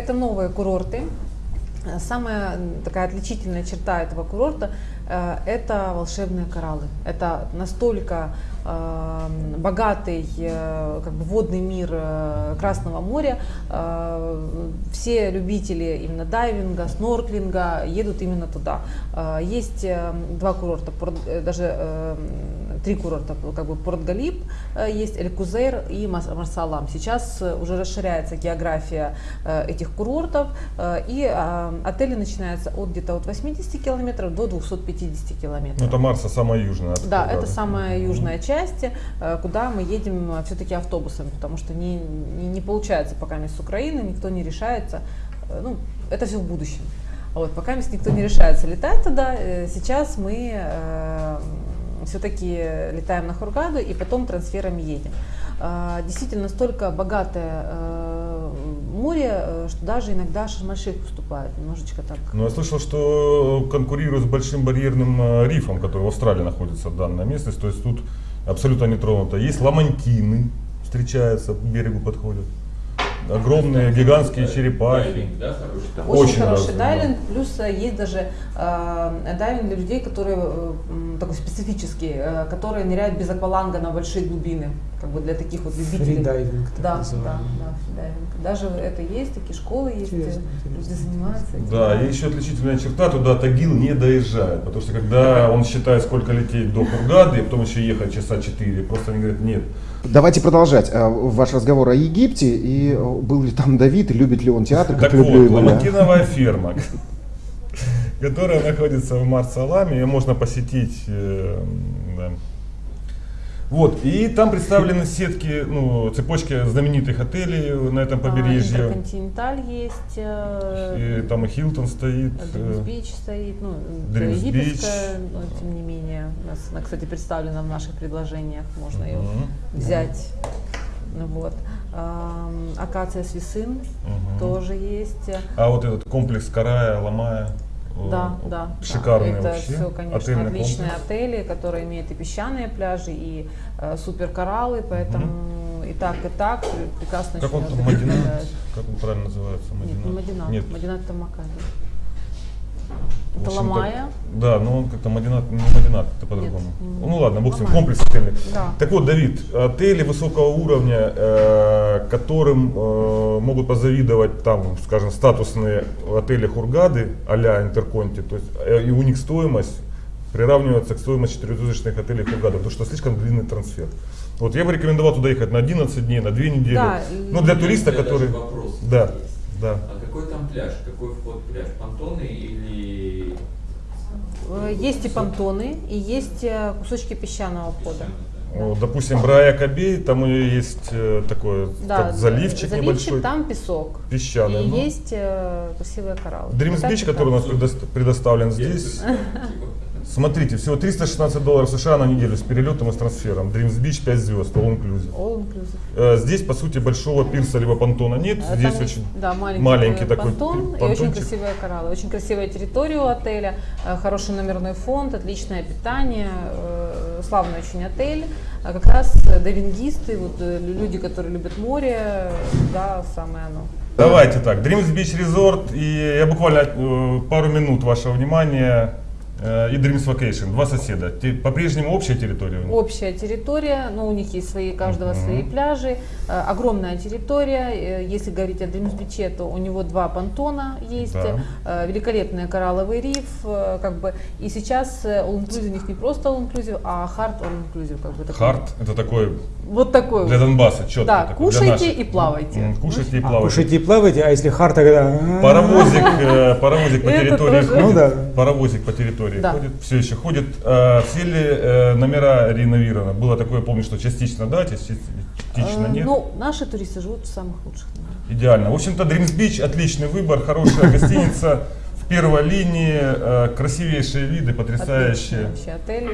это новые курорты. Э, Самая такая отличительная черта этого курорта э, это волшебные кораллы. Это настолько э, богатый как бы водный мир Красного моря. Все любители именно дайвинга, снорклинга едут именно туда. Есть два курорта, даже три курорта, как бы Порт Галип э, есть, Эль Кузейр и Марсалам. Сейчас э, уже расширяется география э, этих курортов, и отели начинаются от где-то от 80 километров до 250 километров. Ну, это Марса самая южная. Да, это самая южная часть, куда мы едем все-таки автобусами, потому что не, не, не получается пока с Украины, никто не решается. Ну, это все в будущем. Вот, пока никто не решается летать туда, сейчас мы все-таки летаем на Хургаду и потом трансферами едем. А, Действительно, настолько богатое э, море, э, что даже иногда Шарм-эль-Шейх поступает немножечко так. Но я слышал, что конкурирует с большим барьерным э, рифом, который в Австралии находится данная местность. То есть тут абсолютно не тронуто. Есть ламантины, встречаются, к берегу подходят. Огромные, гигантские черепахи. Дайвинг, да, хороший? Очень, Очень хороший развит, да. дайвинг, плюс э, есть даже э, дайвинг для людей, которые э, специфический, э, которые ныряют без акваланга на большие глубины, как бы для таких вот любителей. Фридайвинг, так Да, да, называемый. да, фридайвинг. Даже это есть, такие школы есть, Интересно, люди занимаются. этим. Да, и еще отличительная черта, туда Тагил не доезжает, потому что когда он считает, сколько лететь до Хургады, и потом еще ехать часа 4, просто они говорят, нет. Давайте продолжать э, ваш разговор о Египте. И э, был ли там Давид, и любит ли он театр, как Так люблю вот, его ламантиновая ферма, которая находится в Марсаламе, ее можно посетить. э, да. Вот, и там представлены сетки, ну, цепочки знаменитых отелей на этом А, побережье. Интерконтиненталь есть, э, И там и Хилтон стоит. Дримс э, стоит, ну, это египетская, но тем не менее, у нас она, кстати, представлена в наших предложениях, можно ее Мгм. взять. Ну Вот. Акация Свисын Мгм. тоже есть. А вот этот комплекс Карая, Ламая. Э, Да, да. Шикарный да. Это вообще. все, конечно, отельный отличные комплекс. отели, которые имеют и песчаные пляжи, и э, суперкораллы, поэтому и так, и так прекрасно Как он там. Мадинат? Как он правильно называется? Нет, не Мадинат. Нет. Мадинат это Макаби. Это так- да, но он как-то Мадинат, не Мадинат, это по-другому. Ну ладно, бог с ним, Ламая. комплекс отельный. Да. Так вот, Давид, отели высокого уровня, э, которым э, могут позавидовать там, скажем, статусные отели Хургады а-ля Интерконти, то есть э, и у них стоимость приравнивается к стоимости четырехзвездочных отелей Хургады, потому что слишком длинный трансфер. Вот я бы рекомендовал туда ехать на 11 дней, на 2 недели. Да, ну, для туриста, который... Да, есть. да. А какой там пляж? Какой вход пляж? Понтоны или... Э, Есть и понтоны, и есть э, кусочки песчаного входа. Вот, допустим, Брая Кабей, там и есть э, такой Да, как заливчик, небольшой, там песок. песчаный. И ну. есть э, красивые кораллы. Dreams Beach, который у нас предоставлен здесь. Смотрите, всего 316 долларов США на неделю с перелетом и с трансфером. Dreams Beach 5 звезд, all inclusive. All inclusive. Э, Здесь, по сути, большого пирса либо понтона нет. Здесь там есть, очень да, маленький, маленький э, такой понтон и очень понтончик. красивые кораллы. Очень красивая территория у отеля, э, хороший номерной фонд, отличное питание, э, славный очень отель. А как раз э, дайвингисты, вот, э, люди, которые любят море, да, самое оно. Давайте так, Dreams Beach Resort, и я буквально э, пару минут вашего внимания. Э, И Dreams Vacation, два соседа. По-прежнему общая территория у них? Общая территория, но у них есть свои, каждого свои пляжи, э, огромная территория. Э, Если говорить о Дримсбиче, то у него два понтона есть, Да. великолепный коралловый риф, как бы. И сейчас all inclusive у них не просто all inclusive, а hard all inclusive, как бы такой. Харт, это такой Вот такой. для. Донбасса, четко. Да, такой, кушайте и плавайте. М, Кушайте и А, плавайте. кушайте и плавайте, а если хар, тогда... Паровозик, э, паровозик по территории ходит. Ну да. Паровозик по территории Да. ходит, все еще ходит. Э, все ли э, номера реновированы? Было такое, помню, что частично да, частично Э, нет. Ну, наши туристы живут в самых лучших номерах. Идеально. В общем-то, Dreams Beach отличный выбор, хорошая гостиница в первой линии, э, красивейшие виды, Отличный потрясающие. вообще отель.